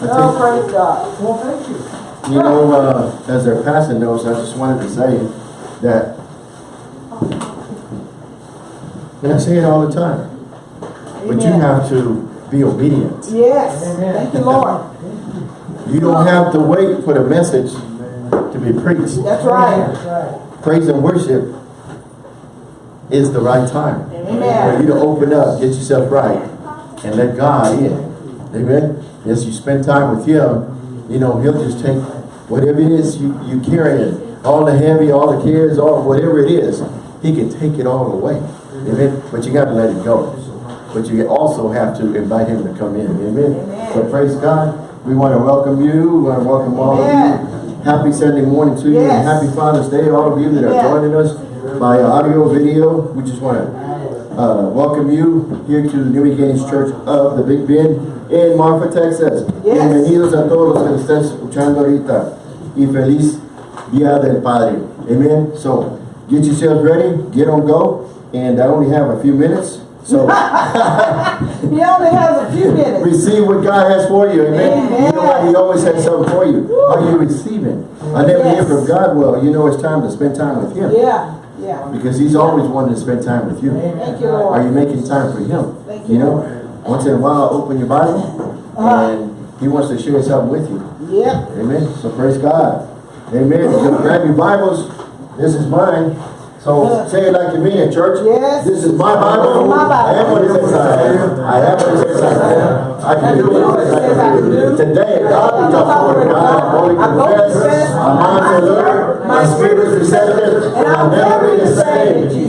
Oh, praise God. Well, thank you. You know, uh, as their passing notes, I just wanted to say that, and I say it all the time, but you have to be obedient. Yes, Amen. thank you, Lord. You don't have to wait for the message to be preached. That's right. That's right. Praise and worship is the right time. Amen. For you to open up, get yourself right, and let God in. Amen. As you spend time with Him, you know, He'll just take whatever it is you, you carrying, all the heavy, all the cares, all whatever it is, He can take it all away. Amen. But you got to let it go. But you also have to invite Him to come in. Amen. Amen. So praise God. We want to welcome you. We want to welcome all of you. Happy Sunday morning to you and happy Father's Day, all of you that are Yeah. joining us by audio, video. We just want to uh, welcome you here to the New Beginnings Church of the Big Bend in Marfa, Texas. Yes. Bienvenidos a todos los que nos están escuchando ahorita. Y feliz Día del Padre. Amen. So, get yourselves ready, get on go. And I only have a few minutes. So, He only has a few minutes. receive what God has for you. Amen. Amen. You know what? He always has something for you. Are you receiving? I never hear from God. Well, you know it's time to spend time with Him. Yeah, yeah. Because He's always wanting to spend time with you. Thank you, Are you making time for Him? Thank You you, know, Lord. Once in a while, open your Bible, Uh-huh. and He wants to share something with you. Yep. Amen. So praise God. Amen. So grab your Bibles. This is mine. So say it like you mean it, church. Yes. This is my Bible. My Bible. I have what it says I have. I have what it says I have. I can do what it says I can do. Today, God, talk the God. I boldly confess. My mind's alert. My spirit is receptive. And I'll never be the same.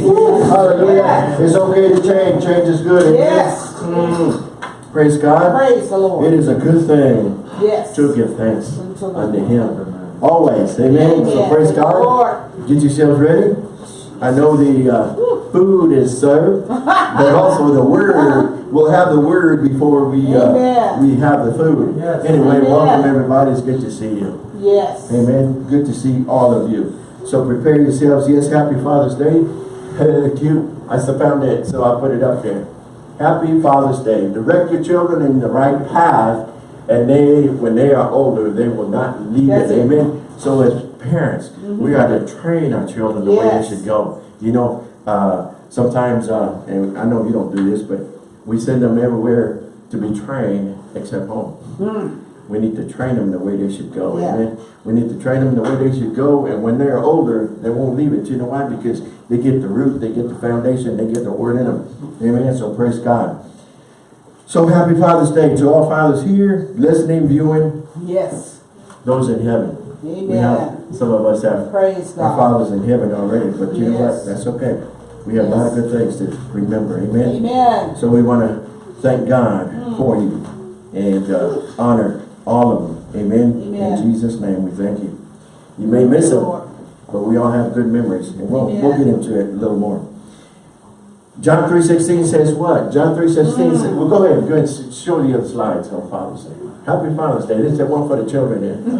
Hallelujah. It's okay to change. Change is good. Yes. Mm. Praise God. Praise the Lord. It is a good thing Yes. to give thanks Unto unto Him. Always. Amen. So praise God. Lord. Get yourselves ready. I know the uh, food is served, but also the word. We'll have the word before we uh, we have the food. Yes. Anyway, Amen. welcome everybody. It's good to see you. Yes. Amen. Good to see all of you. So prepare yourselves. Yes, happy Father's Day. Cute. I still found it, so I put it up there. Happy Father's Day. Direct your children in the right path, and they, when they are older, they will not leave That's it. it. Amen. So as parents, we are to train our children the way they should go. You know, uh, sometimes, uh, and I know you don't do this, but we send them everywhere to be trained except home. We need to train them the way they should go. Yeah. Amen. We need to train them the way they should go, and when they're older, they won't leave it. You know why? Because they get the root, they get the foundation, they get the word in them. Amen. So praise God. So happy Father's Day to all fathers here, listening, viewing, Yes. those in heaven. We have Amen. some of us have Praise our God. fathers in heaven already, but you know what? That's okay. We have a lot of good things to remember. Amen. Amen. So we want to thank God for you and uh, honor all of them. Amen. Amen. In Jesus' name, we thank you. You may miss them, but we all have good memories, and we'll, we'll get into it a little more. John 3.16 says what? John 3.16 says, well, go ahead, go ahead and show the other slides on Father's Day. Happy Father's Day. This is one for the children there.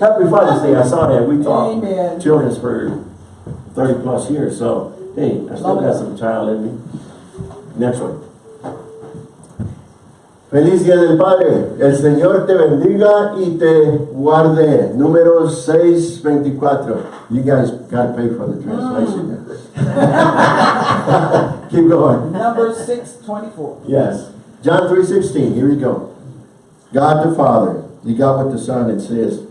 Happy Father's Day. I saw that. We taught Amen. children's for 30 plus years, so, hey, I still Love got it. some child in me. Next one. Feliz Día del Padre. El Señor te bendiga y te guarde. Número 624. You guys got to pay for the translation. Keep going. Number six twenty-four. Yes. John 3.16. Here we go. God the Father. He got with the Son and says,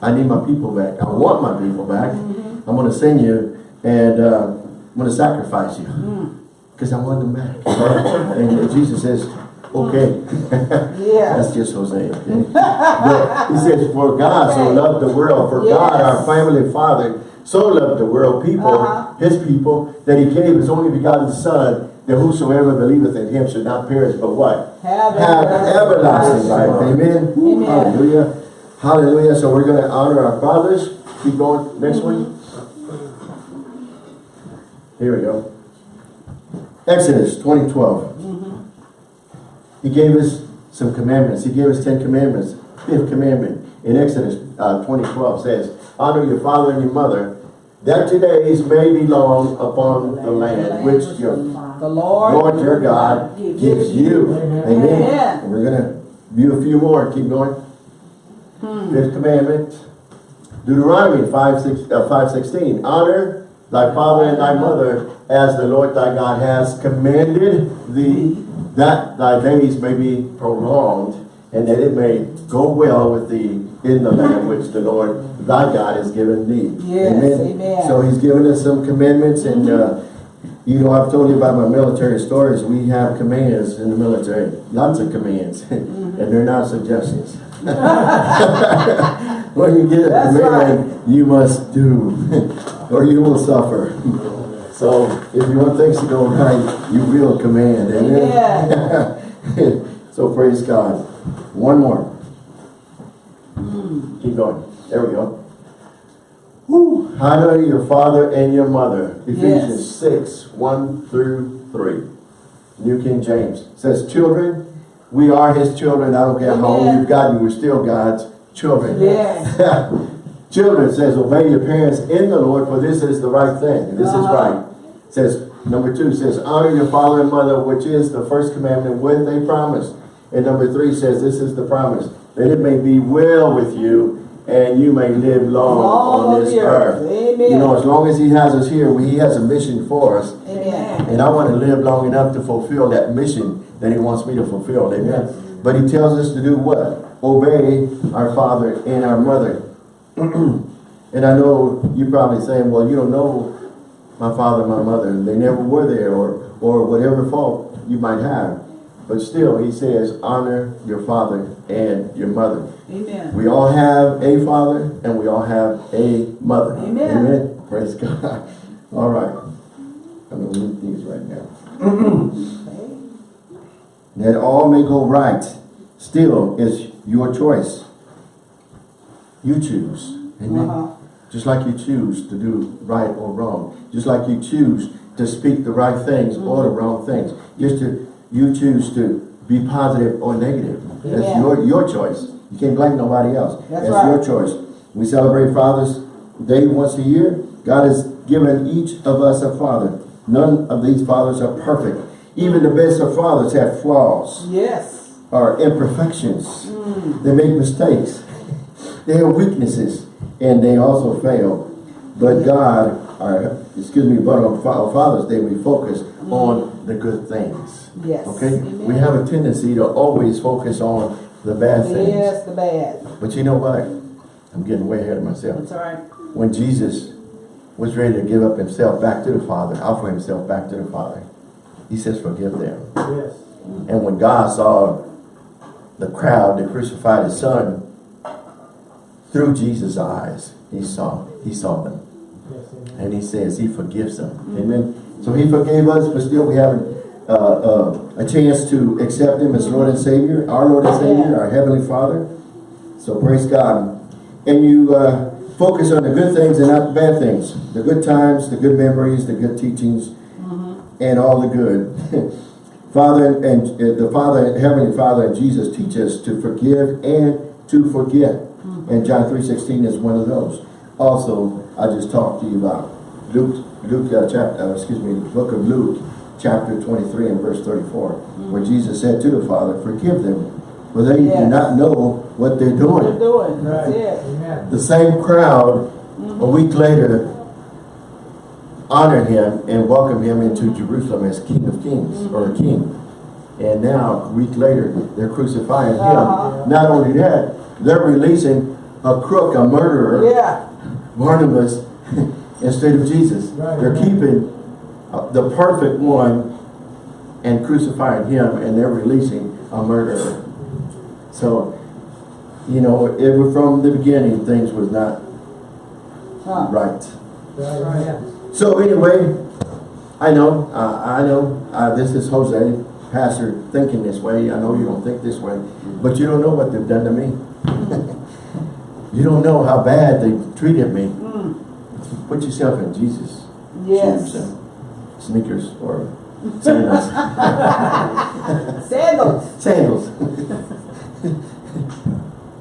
I need my people back. I want my people back. I'm going to send you and uh, I'm going to sacrifice you. Because I want them back. and Jesus says, okay. Yeah. That's just Hosea. Okay? But he says, for God so loved the world, for God, our Yes. family father, so loved the world, people, Uh-huh. his people, that he gave his only begotten son, that whosoever believeth in him should not perish, but what? Have Have everlasting life. Amen. Amen. Hallelujah. Hallelujah. So we're going to honor our fathers. Keep going. Next one. Here we go. Exodus 2012. He gave us some commandments. He gave us 10 commandments. Fifth commandment in Exodus uh, 2012 says, Honor your father and your mother, that your days may be long upon the land which your The Lord. Lord your God gives you. Amen. We're going to View a few more, keep going. Fifth commandment, Deuteronomy 5, 6, uh, 5 16. Honor thy father and thy mother as the Lord thy God has commanded thee, that thy days may be prolonged, and that it may go well with thee in the land which the Lord thy God has given thee. Yes, amen. So he's given us some commandments and uh, you know, I've told you about my military stories. We have commands in the military, lots of commands, and they're not suggestions. when you get a That's command, you must do, or you will suffer. So, if you want things to go right, you will command. Amen. so, praise God. One more. Keep going. There we go. Woo. Honor your father and your mother. Ephesians 6, 1 through 3. New King James says, Children, we are his children. I don't care how old you've gotten, we're still God's children. Yes. Children says, obey your parents in the Lord, for this is the right thing. This is Uh-huh. right. Says, number two says, honor your father and mother, which is the first commandment with a promise. And number three says, this is the promise, that it may be well with you and you may live long, on this earth. earth. Amen. You know, as long as he has us here, he has a mission for us. Amen. And I want to live long enough to fulfill that mission that he wants me to fulfill. Amen. But he tells us to do what? Obey our father and our mother. and I know you're probably saying, well, you don't know my father my mother. They never were there or, or whatever fault you might have. But still, he says, honor your father and your mother. Amen. We all have a father and we all have a mother. Amen. Amen. Praise God. All right. I'm going to read these right now. That all may go right still is your choice. You choose. Amen. Uh-huh. Just like you choose to do right or wrong. Just like you choose to speak the right things or the mm-hmm. wrong things. Just to you choose to be positive or negative. That's Amen. your your choice. You can't blame nobody else. That's your right. choice. We celebrate Father's Day once a year. God has given each of us a father. None of these fathers are perfect. Even the best of fathers have flaws Yes. or imperfections. Mm. They make mistakes. They have weaknesses and they also fail. But God, our, excuse me, but on Father's Day we focus on the good things. Yes. Okay? Amen. We have a tendency to always focus on the bad things. Yes, the bad. But you know what? I'm getting way ahead of myself. That's all right. When Jesus was ready to give up himself back to the Father, offer himself back to the Father, he says, forgive them. Yes. And when God saw the crowd that crucified his son, through Jesus' eyes, he saw, he saw them. And he says he forgives them. Amen. So he forgave us, but still we have uh, uh, a chance to accept him as Lord and Savior, our Lord and Savior, our Heavenly Father. So praise God. And you uh, focus on the good things and not the bad things. The good times, the good memories, the good teachings, and all the good. Father and, and uh, the Father, Heavenly Father and Jesus teach us to forgive and to forget. And John 3.16 is one of those. Also, I just talked to you about Luke, Luke uh, chapter, uh, excuse me, the book of Luke, chapter 23 and verse 34, where Jesus said to the Father, forgive them, for they do not know what they're doing. What doing. you're doing. That's Right. it. The same crowd, a week later, honored him and welcomed him into Jerusalem as King of Kings, or King. And now, a week later, they're crucifying him. Not only that, they're releasing a crook, a murderer, Yeah. Barnabas, instead of Jesus. Right, They're right. keeping uh, the perfect one and crucifying him, and they're releasing a murderer. So, you know, it was from the beginning, things was not Huh. right. Right. So anyway, I know, uh, I know, uh, this is Jose, pastor, thinking this way. I know you don't think this way, but you don't know what they've done to me. you don't know how bad they treated me. Mm. Put yourself in Jesus' Yes. shoes and sneakers or sandals. Sandals. sandals.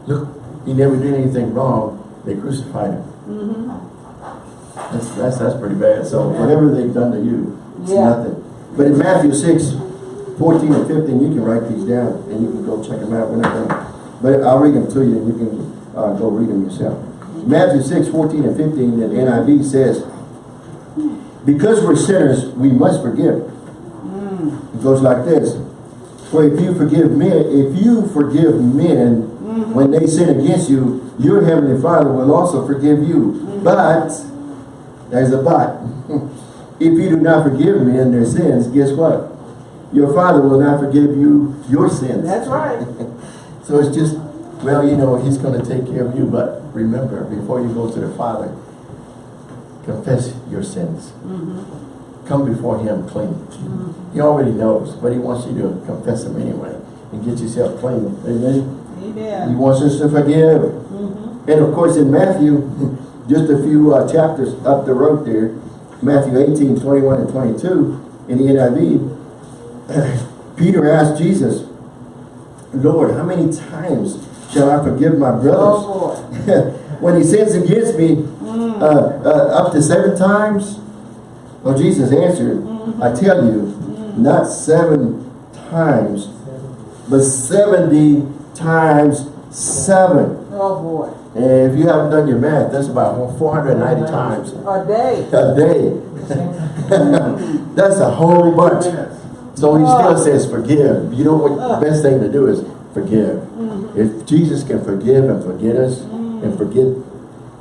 Look, he never did anything wrong. They crucified him. Mm-hmm. That's, that's, that's pretty bad. So whatever they've done to you, it's Yeah. nothing. But in Matthew 6, 14 and 15, you can write these down and you can go check them out. We're not gonna, but I'll read them to you and you can uh, go read them yourself. Matthew 6, 14 and 15 in NIV says, because we're sinners, we must forgive. It goes like this. For if you forgive men, if you forgive men when they sin against you, your heavenly Father will also forgive you. But, there's a but. if you do not forgive men their sins, guess what? Your Father will not forgive you your sins. That's right. So it's just, well, you know, he's going to take care of you. But remember, before you go to the Father, confess your sins. Come before him clean. He already knows, but he wants you to confess them anyway and get yourself clean. Amen. He Amen. wants us to forgive. Mm -hmm. And of course in Matthew, just a few uh, chapters up the road there, Matthew 18, 21 and 22 in the NIV, Peter asked Jesus, Lord, how many times shall I forgive my brothers? Oh, boy. when he sins against me, uh, uh, up to seven times? Well, Jesus answered, I tell you, not seven times, but 70 times seven. Oh, boy. And if you haven't done your math, that's about 490 times A day. a day. That's a whole bunch. So he still oh. says forgive. You know what the best thing to do is forgive. Mm. If Jesus can forgive and forget us and mm. forget,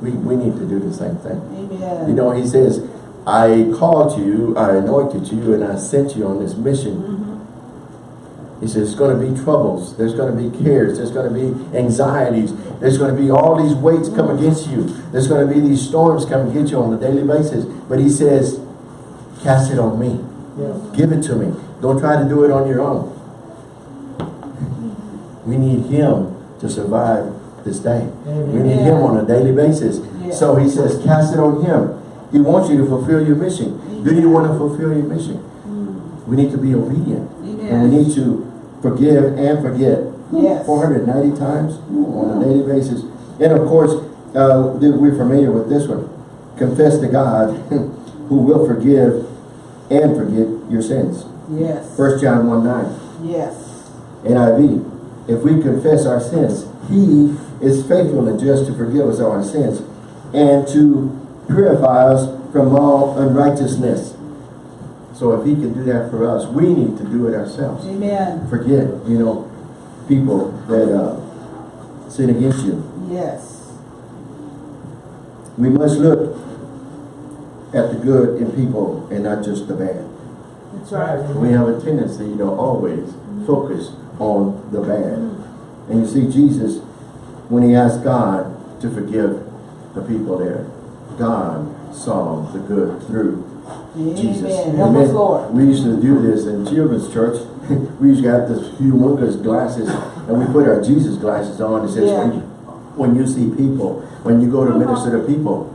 we, we need to do the same thing. Amen. You know, he says, I called you, I anointed you, and I sent you on this mission. Mm-hmm. He says, it's going to be troubles, there's going to be cares, there's going to be anxieties, there's going to be all these weights come mm. against you, there's going to be these storms come against you on a daily basis. But he says, cast it on me. Yes. Give it to me. Don't try to do it on your own. We need him to survive this day. We need him on a daily basis. Yeah. So he says, cast it on him. He wants you to fulfill your mission. Do you want to fulfill your mission? We need to be obedient. And we need to forgive and forget. Yes. 490 times on a daily basis. And of course, uh, we're familiar with this one. Confess to God who will forgive and forget your sins. Yes. 1 John 1 9. Yes. NIV. If we confess our sins, He is faithful and just to forgive us our sins and to purify us from all unrighteousness. So if He can do that for us, we need to do it ourselves. Amen. Forget, you know, people that uh, sin against you. Yes. We must look at the good in people and not just the bad. That's right. We have a tendency to always focus on the bad. And you see, Jesus, when he asked God to forgive the people there, God saw the good through Jesus. Amen. Help us, Lord. We used to do this in children's church. we used to have this humongous glasses, and we put our Jesus glasses on. It says, Yeah. when, you, when you see people, when you go to minister to people,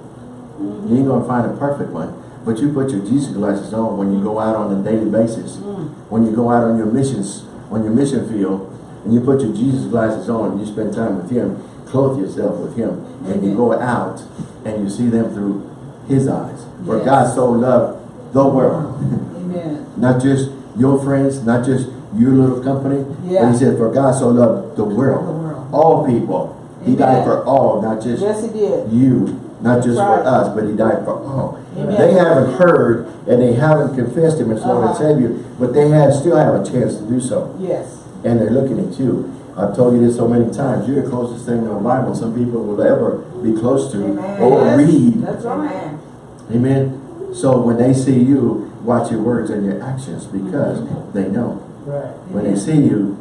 you ain't gonna find a perfect one. But you put your Jesus glasses on when you go out on a daily basis. Mm. When you go out on your missions, on your mission field, and you put your Jesus glasses on and you spend time with him, clothe yourself with him, and you go out and you see them through his eyes. For Yes. God so loved the world. Amen. not just your friends, not just your little company. But he said, for God so loved the world. The world. All people. He died for all, not just Yes, he did. you, not just right. for us, but he died for all. Amen. They haven't heard and they haven't confessed him as Lord and Uh-huh. Savior, but they have still have a chance to do so. Yes. And they're looking at you. I've told you this so many times. You're the closest thing to the Bible some people will ever be close to Amen. or Yes. read. That's right. Amen. Amen. So when they see you, watch your words and your actions because they know. Right. When they see you,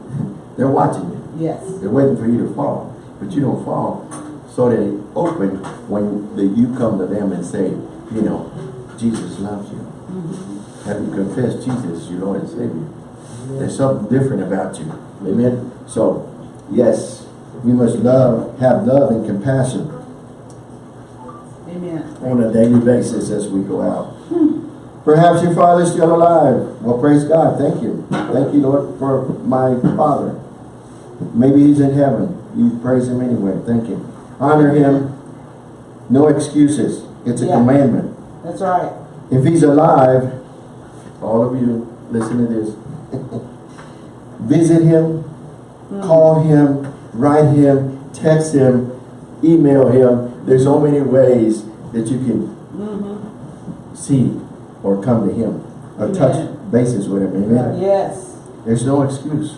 they're watching you. Yes. They're waiting for you to fall, but you don't fall. So they open when the, you come to them and say, you know, Jesus loves you. Have you confessed Jesus your Lord and Savior? There's something different about you. Amen. So, yes, we must love, have love and compassion Amen. on a daily basis as we go out. Perhaps your father is still alive. Well, praise God. Thank you. Thank you, Lord, for my father. Maybe he's in heaven. You praise him anyway. Thank you. Honor him. No excuses. It's a Yeah. commandment. That's right. If he's alive, all of you, listen to this. visit him, hmm. call him, write him, text him, email him. There's so many ways that you can mm-hmm. see or come to him or touch Amen. bases with him. Amen. Yes. There's no excuse.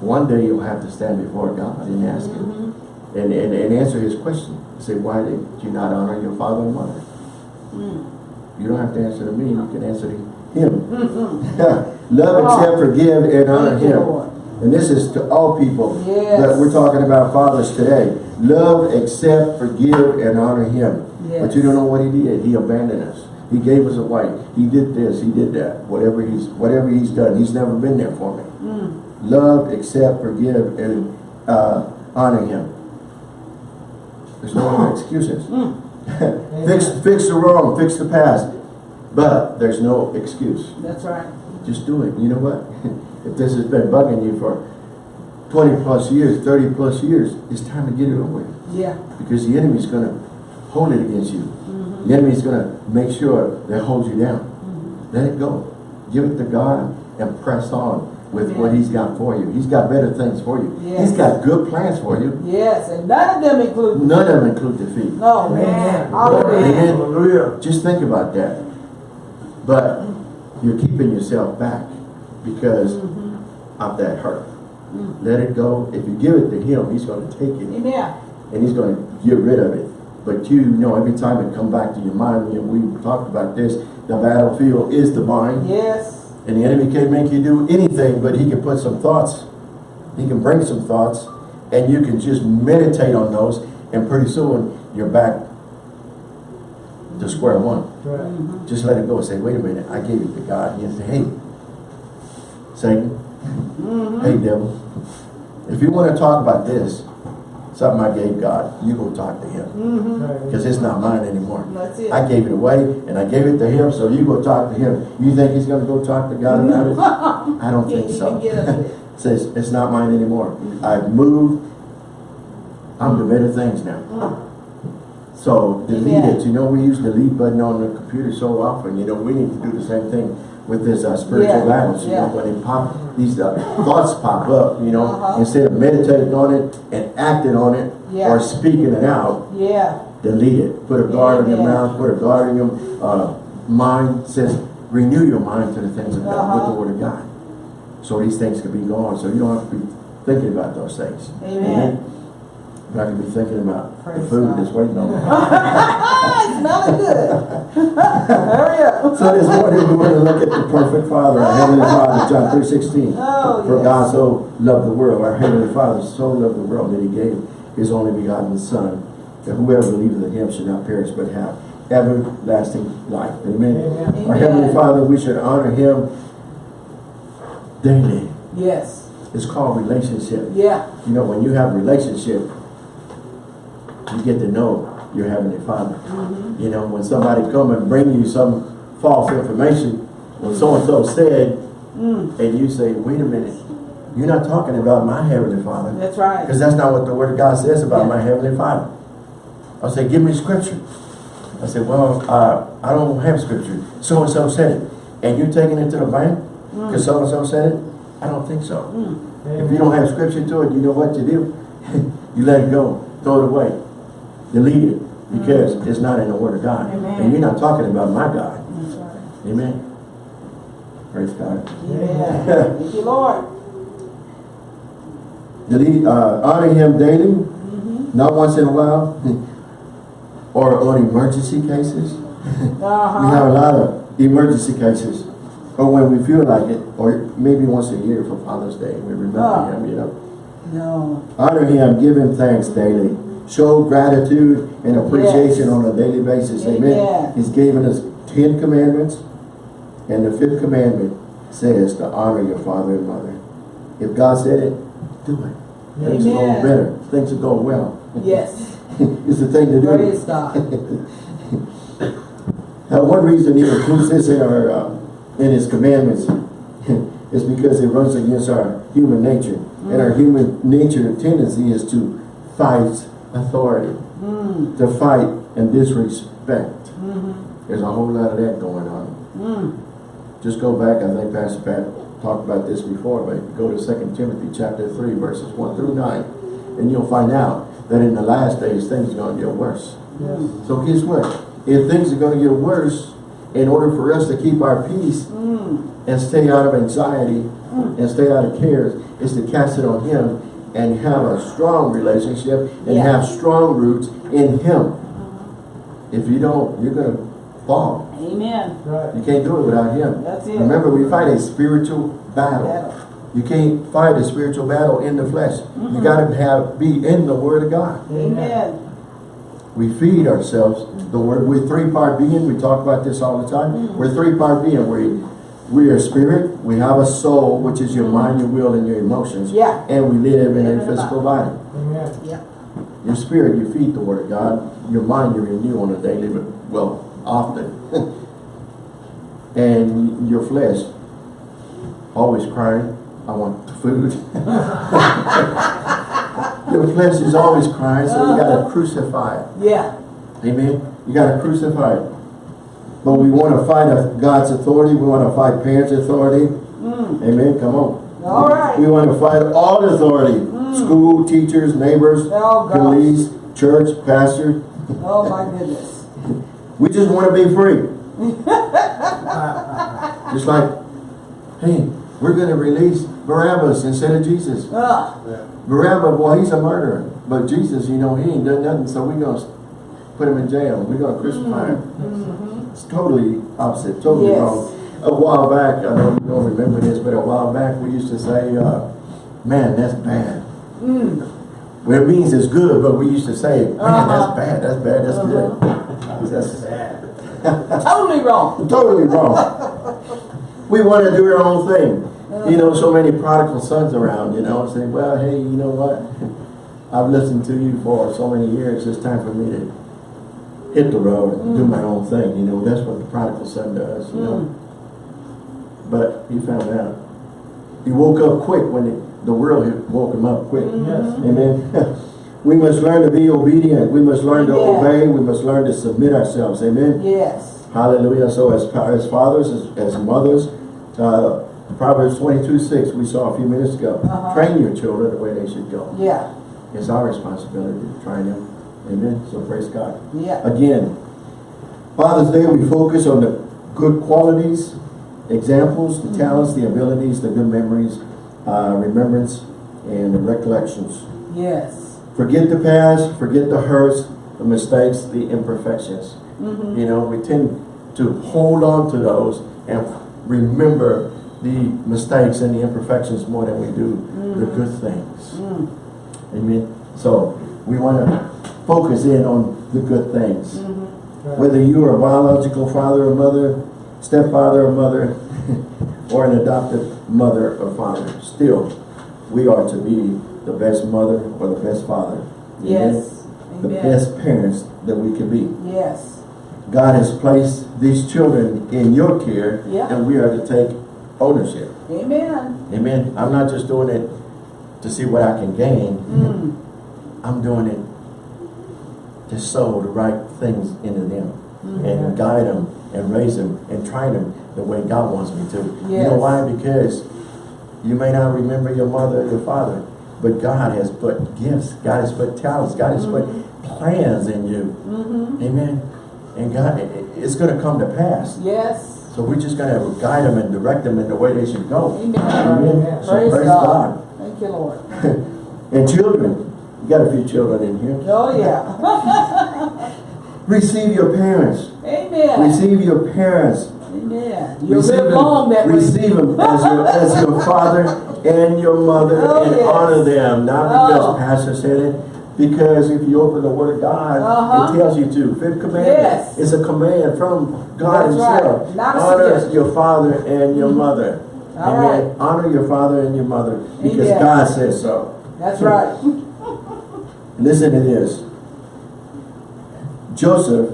One day you'll have to stand before God and ask him mm-hmm. And, and, and answer his question. Say, why did you not honor your father and mother? You don't have to answer to me, you can answer to him. Love, accept, forgive, and honor him. And this is to all people Yes. that we're talking about fathers today. Love, accept, forgive, and honor him. Yes. But you don't know what he did. He abandoned us. He gave us a wife. He did this. He did that. Whatever he's whatever he's done, he's never been there for me. Mm. Love, accept, forgive, and uh, honor him. There's no other excuses. Hmm. fix fix the wrong, fix the past. But there's no excuse. That's right. Just do it. You know what? if this has been bugging you for 20 plus years, 30 plus years, it's time to get it over with. Yeah. Because the enemy's going to hold it against you. Mm-hmm. The enemy's going to make sure that holds you down. Mm-hmm. Let it go. Give it to God and press on with what he's got for you. He's got better things for you. Yes. He's got good plans for you. Yes. And none of them include. None of them include defeat. No, man. Amen. Hallelujah. Hallelujah. Just think about that. But you're keeping yourself back because mm-hmm. of that hurt. Mm. Let it go. If you give it to him, he's going to take it Amen. and he's going to get rid of it. But you know, every time it come back to your mind, you know, we talked about this, the battlefield is the mind. Yes. And the enemy can't make you do anything, but he can put some thoughts. He can bring some thoughts, and you can just meditate on those, and pretty soon you're back to square one. Right. Mm-hmm. Just let it go. Say, wait a minute, I gave it to God. And you say, hey, Satan, mm-hmm. hey devil, if you want to talk about this, something I gave God, you go talk to him. Mm-hmm. Right. Because it's not mine anymore. That's it. I gave it away and I gave it to him, so you go talk to him. You think he's going to go talk to God about it? I don't think so. even get of it. Says, it's not mine anymore. Mm-hmm. I've moved. I'm to better things now. Mm-hmm. So delete Amen. it. You know, we use the delete button on the computer so often. You know, we need to do the same thing with this uh, spiritual Yeah, battles. You yeah. know, when pop, these uh, thoughts pop up, you know, Uh-huh. instead of meditating on it and acting on it Yeah. or speaking it out, Yeah. delete it. Put a guard on your Amen. mouth, put a guard on your uh, mind. Says, renew your mind to the things of God with the Uh-huh. word of God. So these things can be gone. So you don't have to be thinking about those things. Amen. But I can be thinking about the food that's waiting on me. It's smelling good. Hurry up. so this morning we want to look at the perfect Father, our Heavenly Father, John 3 16. Oh, For yes. God so loved the world, our Heavenly Father so loved the world that He gave His only begotten Son, that whoever believes in Him should not perish but have everlasting life. Amen. Amen. Our Heavenly Father, we should honor Him daily. Yes. It's called relationship. Yeah. You know, when you have relationship, you get to know your Heavenly Father. Mm-hmm. You know, when somebody come and bring you some false information, when so-and-so said, Mm. and you say, wait a minute, you're not talking about my Heavenly Father. That's right. Because that's not what the Word of God says about Yeah. my Heavenly Father. I say, give me scripture. I said, well, uh, I don't have scripture. So-and-so said it. And you're taking it to the bank because so-and-so said it? I don't think so. Mm. If you don't have scripture to it, you know what to do? you let it go. Throw it away. Delete it. Because it's not in the Word of God. Amen. And you're not talking about my God. That's right. Amen. Praise God. Yeah. Thank you, Lord. Delete, uh, honor Him daily. Mm-hmm. Not once in a while. or on emergency cases. We have a Uh-huh. lot of emergency cases. Or when we feel like it. Or maybe once a year for Father's Day. We remember Oh. Him, you know. No. Honor him, give him thanks daily. Show gratitude and appreciation Yes. on a daily basis. Amen. Amen. He's given us ten commandments. And the fifth commandment says to honor your father and mother. If God said it, do it. Amen. Things will go better. Things will go well. Yes. it's the thing to do. Praise God. Now, one reason he includes this in our uh, in his commandments is because it runs against our human nature, and our human nature tendency is to fight authority, Mm. to fight and disrespect. Mm-hmm. There's a whole lot of that going on. Mm. Just go back. I think Pastor Pat talked about this before, but go to Second Timothy chapter three, verses one through nine, and you'll find out that in the last days, things are gonna get worse. Yes. So guess what? If things are gonna get worse, in order for us to keep our peace and stay out of anxiety and stay out of cares, is to cast it on Him and have a strong relationship and Yeah. have strong roots in Him. If you don't, you're gonna fall. Amen. Right. You can't do it without Him. That's it. Remember, we fight a spiritual battle. Battle. You can't fight a spiritual battle in the flesh. You gotta have be in the Word of God. Amen. We feed ourselves the word. We're three-part being. We talk about this all the time. Mm-hmm. We're three-part being. We we are spirit. We have a soul, which is your mind, your will, and your emotions. Yeah. And we live in a a physical body. Amen. Yeah. Your spirit, you feed the word of God. Your mind, you renew on a daily, but well, often. and your flesh, always crying, I want the food. your flesh is always crying, so you gotta crucify it. Yeah. Amen. You got to crucify it. But we want to fight God's authority. We want to fight parents' authority. Amen. Come on. All right. We want to fight all authority. School, teachers, neighbors, Oh, police, church, pastor. Oh my goodness. We just want to be free. just like, hey, we're going to release Barabbas instead of Jesus. Ah, Barabbas, well, he's a murderer. But Jesus, you know, he ain't done nothing, so we're going to put him in jail. We're going to crucify him. It's totally opposite, totally Yes. wrong. A while back, I don't, you don't remember this, but a while back, we used to say, uh, man, that's bad. mm, Well, it means it's good, but we used to say, man, Uh-huh. that's bad, that's bad, that's good. That's totally wrong. totally wrong. We want to do our own thing. You know, so many prodigal sons around, you know, say, well, hey, you know what? I've listened to you for so many years, it's time for me to hit the road and do my own thing, you know, that's what the prodigal son does, you know. But he found out. He woke up quick when it, the world had woke him up quick. Yes. Amen. we must learn to be obedient. We must learn to Yeah. obey. We must learn to submit ourselves. Amen. Yes. Hallelujah. So as, as fathers, as, as mothers, uh, Proverbs 22, 6, we saw a few minutes ago. Uh-huh. Train your children the way they should go. Yeah. It's our responsibility to train them. Amen. So praise God. Yeah. Again, Father's Day, we focus on the good qualities, examples, the talents, the abilities, the good memories, uh, remembrance, and the recollections. Yes. Forget the past, forget the hurts, the mistakes, the imperfections. Mm-hmm. You know, we tend to hold on to those and remember the mistakes and the imperfections more than we do the good things. Mm. Amen. So we want to focus in on the good things. Mm-hmm. Whether you are a biological father or mother, stepfather or mother, or an adopted mother or father, still, we are to be the best mother or the best father. Amen? Yes. The best parents that we can be. Yes. God has placed these children in your care, Yeah. and we are to take ownership. Amen. Amen. I'm not just doing it to see what I can gain. Mm. I'm doing it to sow the right things into them Mm-hmm. and guide them and raise them and train them the way God wants me to. You know why? Because you may not remember your mother or your father, but God has put gifts, God has put talents, God has put plans in you. Mm-hmm. Amen. And God, it- it's going to come to pass. Yes. So we're just going to guide them and direct them in the way they should go. Amen. Amen. So Praise, praise God. God. Thank you, Lord. And children, you got a few children in here. Oh, yeah. Receive your parents. Amen. Receive your parents. Amen. You'll Receive live them, long that receive them as your, as your father and your mother Oh, and yes. honor them. Not because Oh. pastor said it, because if you open the word of God, Uh-huh. it tells you to. Fifth commandment Yes. is a command from God That's right. himself. Not honor your father and your mother. All Amen. right. Honor your father and your mother because Amen. God says so. That's right. Listen to this. Joseph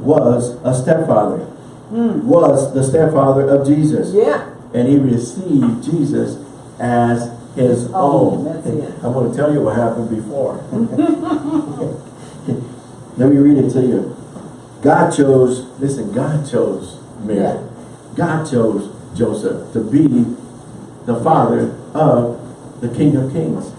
was a stepfather, Mm. was the stepfather of Jesus. Yeah. And he received Jesus as his Oh, own. I'm going to tell you what happened before. Let me read it to you. God chose, listen, God chose Mary. Yeah. God chose Joseph to be the father of the King of Kings.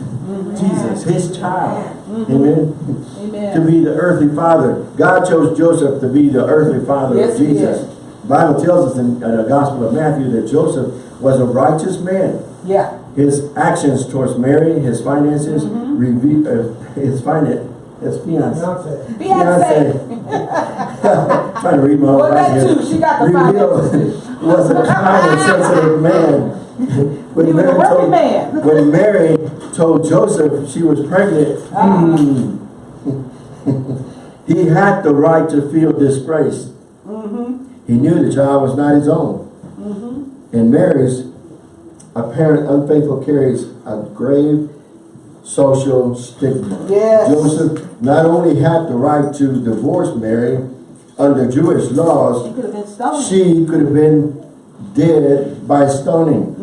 Jesus, his child. Amen. To Amen. be the earthly father. God chose Joseph to be the earthly father Yes, of Jesus. did. Bible tells us in the Gospel of Matthew that Joseph was a righteous man. Yeah. His actions towards Mary, his finances, Mm-hmm. reve- uh, his finance, his fiance. Beyonce. Beyonce. Trying to read my own Well, that writing here. too. She got the Revealed was a kind and sensitive man. When He was a Mary working told- man. When Mary told Joseph she was pregnant, Ah. hmm, he had the right to feel disgraced. Mm-hmm. He knew the child was not his own. And Mary's apparent unfaithful carries a grave social stigma. Yes. Joseph not only had the right to divorce Mary under Jewish laws, She could have been she could have been dead by stoning.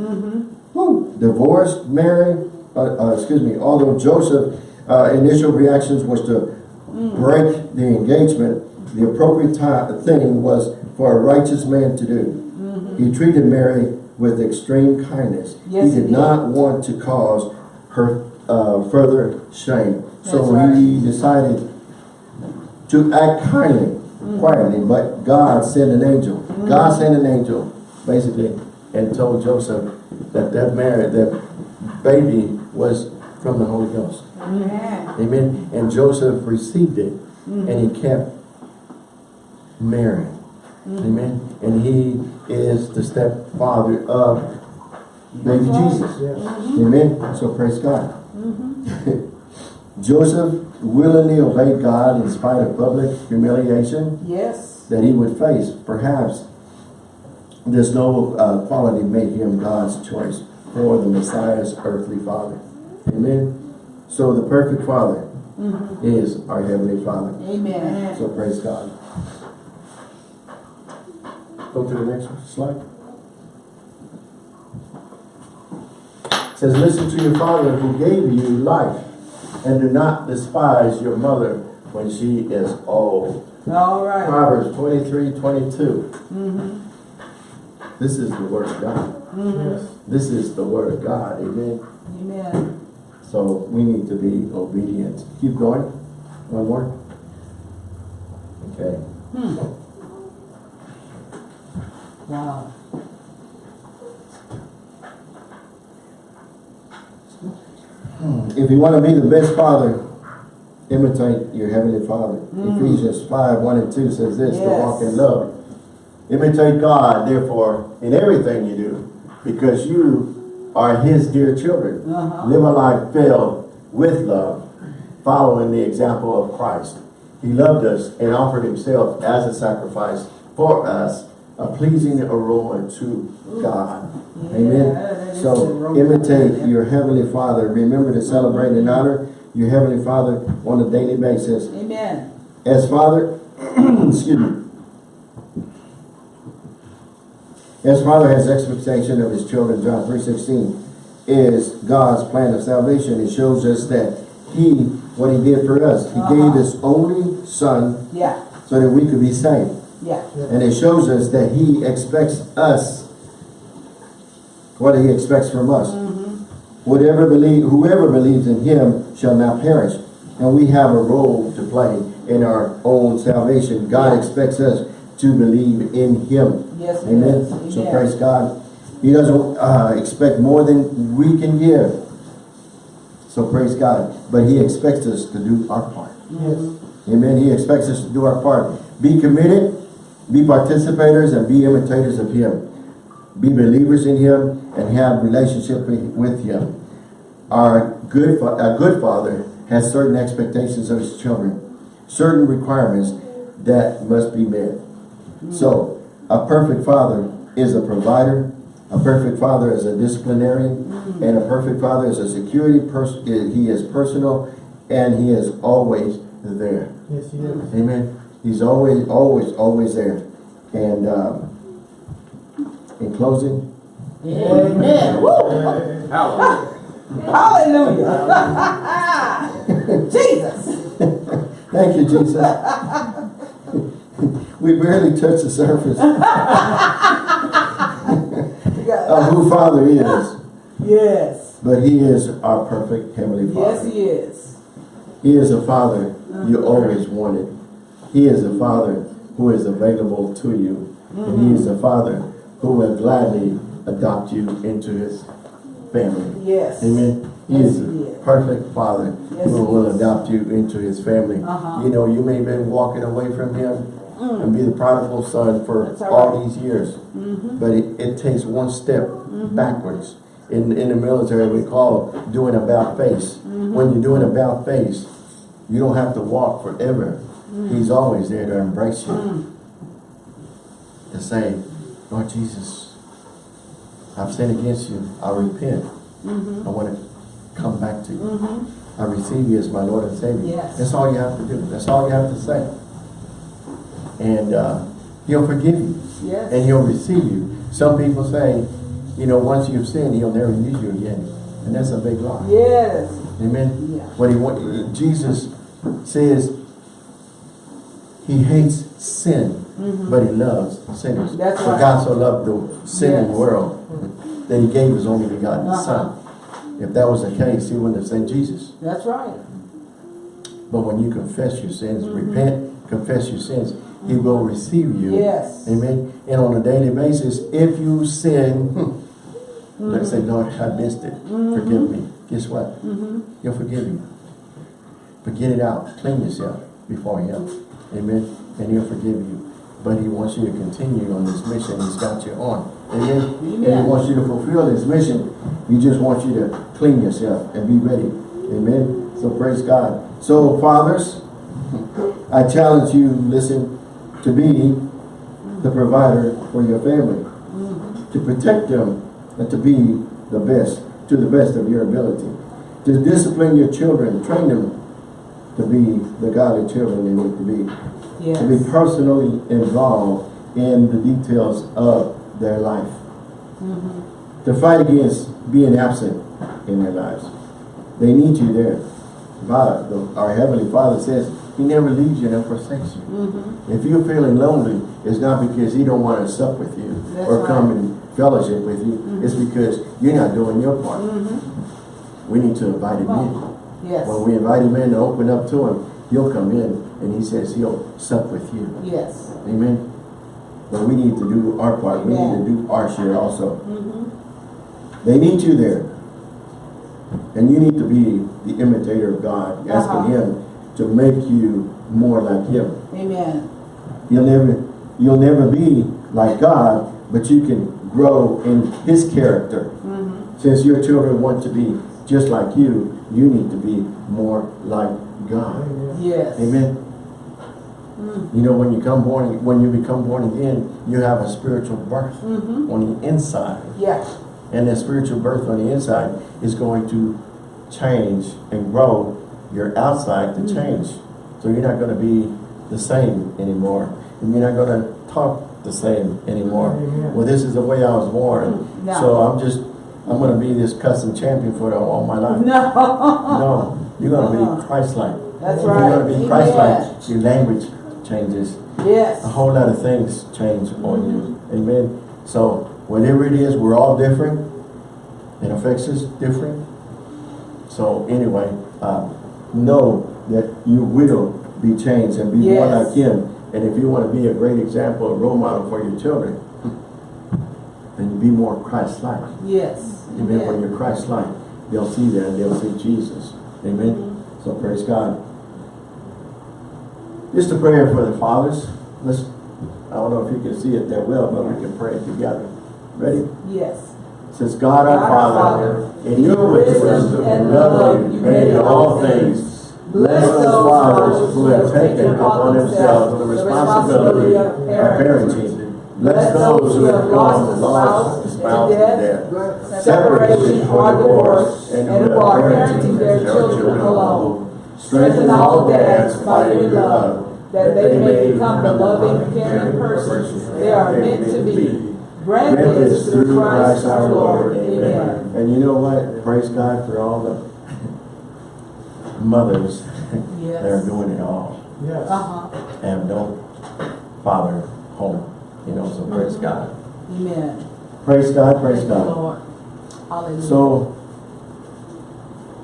Divorced Mary, uh, uh, excuse me, although Joseph uh, initial reactions was to Mm. break the engagement, the appropriate time, thing was for a righteous man to do. Mm-hmm. He treated Mary with extreme kindness. Yes, he he did did. not want to cause her uh, further shame. So That's he decided to act kindly, Mm-hmm. quietly, but God sent an angel. God sent an angel, basically, and told Joseph that that marriage, that baby was from the Holy Ghost. Amen. And Joseph received it, Mm-hmm. and he kept Mary. Mm-hmm. Amen. And he is the stepfather of baby Jesus. Yes. Mm-hmm. Amen. So praise God. Mm-hmm. Joseph willingly obeyed God in spite of public humiliation Yes. that he would face. Perhaps this noble uh, quality made him God's choice for the Messiah's earthly father. Amen. So the perfect father is our heavenly father. Amen. So praise God. Go to the next slide. It says, listen to your father who gave you life, and do not despise your mother when she is old. All right. Proverbs 23, 22. Mm-hmm. This is the word of God. Mm-hmm. Yes. This is the word of God. Amen. Amen. So we need to be obedient. Keep going. One more. Okay. Hmm. Wow. If you want to be the best father, imitate your heavenly father. Hmm. Ephesians 5, 1 and 2 says this, to walk in love. Imitate God, therefore, in everything you do, because you are his dear children. Uh-huh. Live a life filled with love, following the example of Christ. He loved us and offered himself as a sacrifice for us, a pleasing aroma to God. Yeah, Amen. So imitate your heavenly Father. Remember to celebrate and honor your heavenly Father on a daily basis. Amen. As Father, excuse me. As Father has expectation of his children, John 3.16 is God's plan of salvation. It shows us that he, what he did for us, he Uh-huh. gave his only son Yeah. so that we could be saved. Yeah. And it shows us that he expects us what he expects from us. Whatever believe, whoever believes in him shall not perish. And we have a role to play in our own salvation. God Yeah. expects us to believe in him. Yes, Amen. So praise God. He doesn't uh, expect more than we can give. So praise God. But he expects us to do our part. Yes. Amen. He expects us to do our part. Be committed, be participators, and be imitators of Him. Be believers in Him and have relationship with Him. Our good, a good Father has certain expectations of His children, certain requirements that must be met. So, a perfect Father is a provider. A perfect Father is a disciplinarian, and a perfect Father is a security person. He is personal, and He is always there. Yes, he is. Amen. He's always, always, always there. And um, in closing, Amen. Woo. Hallelujah. Jesus. thank you, Jesus. We barely touch the surface of who Father is. Yes. But he is our perfect Heavenly Father. Yes, he is. He is a father you always wanted. He is a father who is available to you. And he is a father who will gladly adopt you into his family. Yes. Amen. He Yes, is he a is. perfect father Yes, who will is. adopt you into his family. Uh-huh. You know, you may have been walking away from him and be the prodigal son for Mm. All all right. these years. Mm-hmm. But it, it takes one step backwards. In, in the military, we call doing a about face. Mm-hmm. When you're doing a about face, you don't have to walk forever. Mm. He's always there to embrace you. To say, Lord Jesus, I've sinned against you. I repent. Mm-hmm. I want to come back to you. I receive you as my Lord and Savior. Yes. That's all you have to do. That's all you have to say. And uh, he'll forgive you. Yes. And he'll receive you. Some people say, you know, once you've sinned, he'll never use you again. And that's a big lie. Yes. Amen. Yeah. What he want, Jesus says he hates sin, but he loves sinners. That's For right. God so loved the sinning Yes. world that he gave his only begotten Uh-huh. son. If that was the case, he wouldn't have sent Jesus. That's right. But when you confess your sins, Mm-hmm. repent, confess your sins, he will receive you. Yes. Amen. And on a daily basis, if you sin, Mm-hmm. let's say, Lord, I missed it. Forgive me. Guess what? Mm-hmm. He'll forgive you. But get it out. Clean yourself before him. Amen. And he'll forgive you. But he wants you to continue on this mission he's got you on. Amen. And he wants you to fulfill this mission. He just wants you to clean yourself and be ready. Amen. So praise God. So fathers, I challenge you, listen, to be the provider for your family. Mm-hmm. To protect them and to be the best, to the best of your ability. To discipline your children, train them to be the godly children they need to be. Yes. To be personally involved in the details of their life. Mm-hmm. To fight against being absent in their lives. They need you there. Our Heavenly Father says He never leaves you and forsakes you. Mm-hmm. If you're feeling lonely, it's not because He don't want to sup with you That's or right. come and fellowship with you. Mhm. It's because you're not doing your part. Mm-hmm. We need to invite Him in. Yes. When we invite Him in to open up to Him, He'll come in and He says He'll sup with you. Yes. Amen. But we need to do our part. We need to do our share also. Mm-hmm. They need you there. And you need to be the imitator of God, asking Uh-huh. Him to make you more like Him. Amen. You'll never, you'll never be like God, but you can grow in His character. Mm-hmm. Since your children want to be just like you, you need to be more like God. Yes. Amen. Mm. You know, when you come born, when you become born again, you have a spiritual birth Mm-hmm. on the inside. Yeah. And that spiritual birth on the inside is going to change and grow your outside to Mhm. change. So you're not going to be the same anymore. And you're not going to talk the same anymore. Well, this is the way I was born. Mm, no. So I'm just, I'm going to be this cussing champion for all my life. No. No, you're going to be Christ-like. That's right. You're going to be Christ-like. Your language changes. Yes. A whole lot of things change on you. Amen. So whatever it is, we're all different. It affects us different. So anyway, uh, know that you will be changed and be more Yes. like him. And if you want to be a great example, a role model for your children, then you be more Christ-like. Yes. Amen. When Amen. you're Christ-like, they'll see that and they'll see Jesus. Amen. Mm-hmm. So praise God. Just a prayer for the fathers. Let's, I don't know if you can see it that well, but we can pray it together. Ready? Yes. Says God our God our Father, Father, in your wisdom and love you made all things. Bless those fathers who have taken upon themselves the responsibility of parenting. Bless those who have lost a spouse, to death, separation or divorce, and who are parenting their children alone. Strengthen all dads by your love, that they may become the loving, caring persons they are meant to be. Grant this through Christ our Lord. Amen. And you know what? Praise God for all the mothers that are doing it all Yes. Uh-huh. and don't father home. You know, so praise God. Amen. Praise God, praise Thank God. Lord. Hallelujah. So,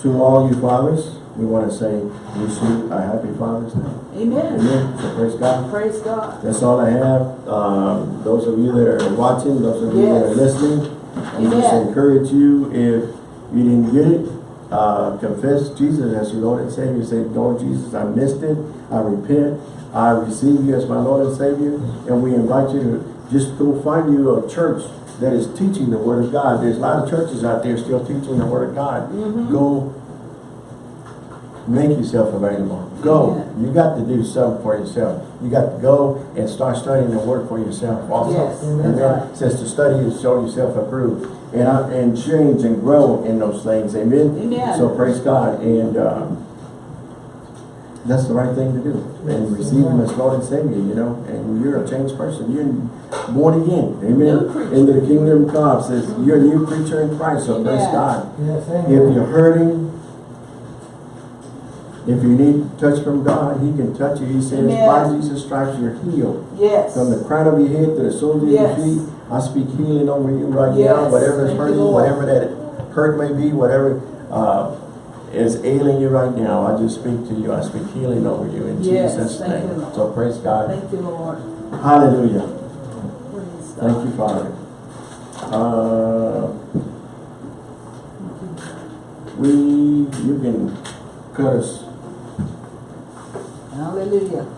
to all you fathers, we want to say, wish a happy Father's Day. Amen. Amen. So praise God. Praise God. That's all I have. Um, those of you that are watching, those of you that are listening, I just encourage you, if you didn't get it, uh, confess Jesus as your Lord and Savior. Say, Lord Jesus, I missed it. I repent. I receive you as my Lord and Savior. And we invite you to just go find you a church that is teaching the Word of God. There's a lot of churches out there still teaching the Word of God. Mhm. Go make yourself available. Go. Amen. You got to do something for yourself. You got to go and start studying the word for yourself also. Yes, and then right. says to study is show yourself approved. And I, and change and grow in those things. Amen. Amen. So praise God. And um, that's the right thing to do. And receive him as Lord and Savior, you know. And you're a changed person. You're born again. Amen. Into the kingdom of God says you're a new creature in Christ. So praise God. Yes, If you're hurting, if you need touch from God, He can touch you. He says, Amen. by Jesus' stripes you're healed. Yes. From the crown of your head to the soles of Yes. your feet, I speak healing over you right now. Whatever is you, hurting, whatever that hurt may be, whatever uh, is ailing you right now, I just speak to you. I speak healing over you in Yes. Jesus' Thank name. you. So praise God. Thank you, Lord. Hallelujah. Praise God. Thank you, Father. Uh, we, you can cut us Hallelujah.